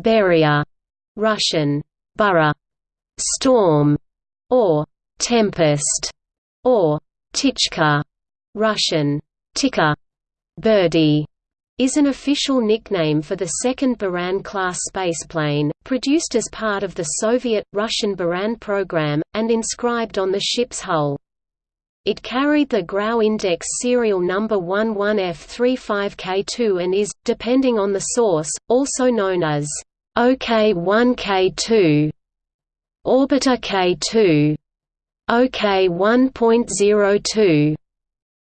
Burya, Russian, Burra, storm, or tempest, or Ptichka, Russian, Tika, birdie, is an official nickname for the second Buran-class spaceplane, produced as part of the Soviet-Russian Buran program, and inscribed on the ship's hull. It carried the Grau index serial number 11F35K2 and is, depending on the source, also known as OK1K2, Orbiter K2, OK1.02,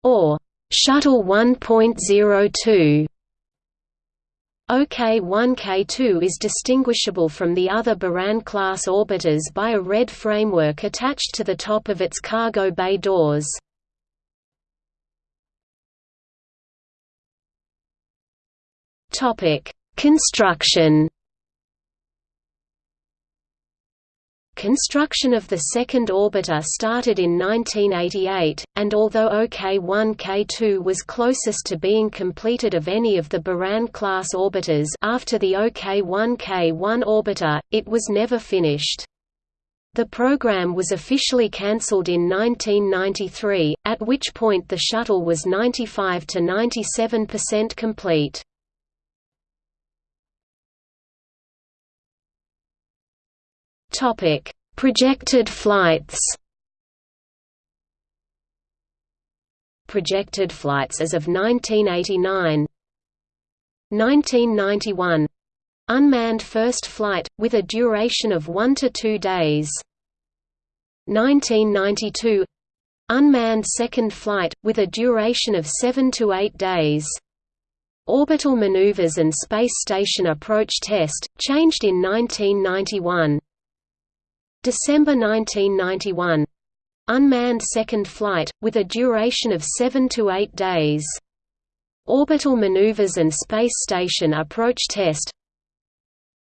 or Shuttle 1.02. OK-1K2 is distinguishable from the other Buran-class orbiters by a red framework attached to the top of its cargo bay doors. Construction Construction of the second orbiter started in 1988, and although OK-1K2 was closest to being completed of any of the Buran-class orbiters after the OK-1K1 orbiter, it was never finished. The program was officially cancelled in 1993, at which point the shuttle was 95 to 97% complete. Topic: Projected flights. Projected flights as of 1989. 1991 Unmanned first flight, with a duration of 1 to 2 days. 1992 Unmanned second flight, with a duration of 7 to 8 days. Orbital maneuvers and space station approach test, changed in 1991 December 1991 Unmanned second flight, with a duration of 7 to 8 days. Orbital maneuvers and space station approach test.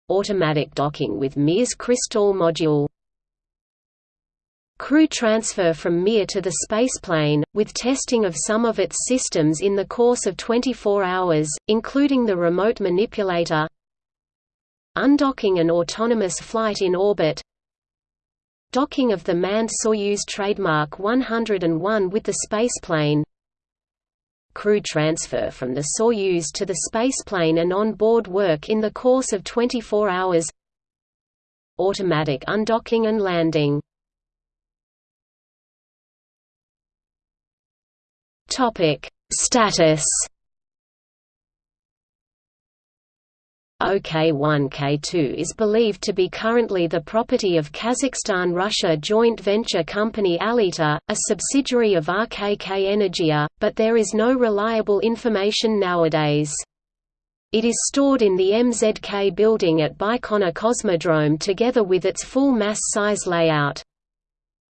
Automatic docking with Mir's Kristall module. Crew transfer from Mir to the spaceplane, with testing of some of its systems in the course of 24 hours, including the remote manipulator. Undocking and autonomous flight in orbit Docking of the manned Soyuz trademark 101 with the spaceplane Crew transfer from the Soyuz to the spaceplane and on-board work in the course of 24 hours. Automatic undocking and landing. Status OK1K2 is believed to be currently the property of Kazakhstan-Russia joint venture company Aelita, a subsidiary of RKK Energia, but there is no reliable information nowadays. It is stored in the MZK building at Baikonur Cosmodrome together with its full mass size layout.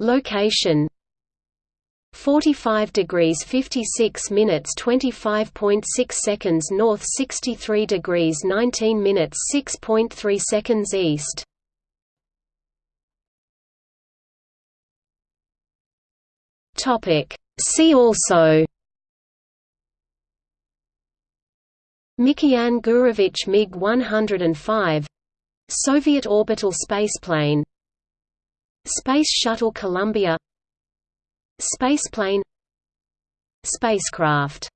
Location 45 degrees 56 minutes 25.6 seconds north 63 degrees 19 minutes 6.3 seconds east. Topic. See also. Mikoyan Gurevich MiG-105 Soviet orbital spaceplane Space Shuttle Columbia Spaceplane Spacecraft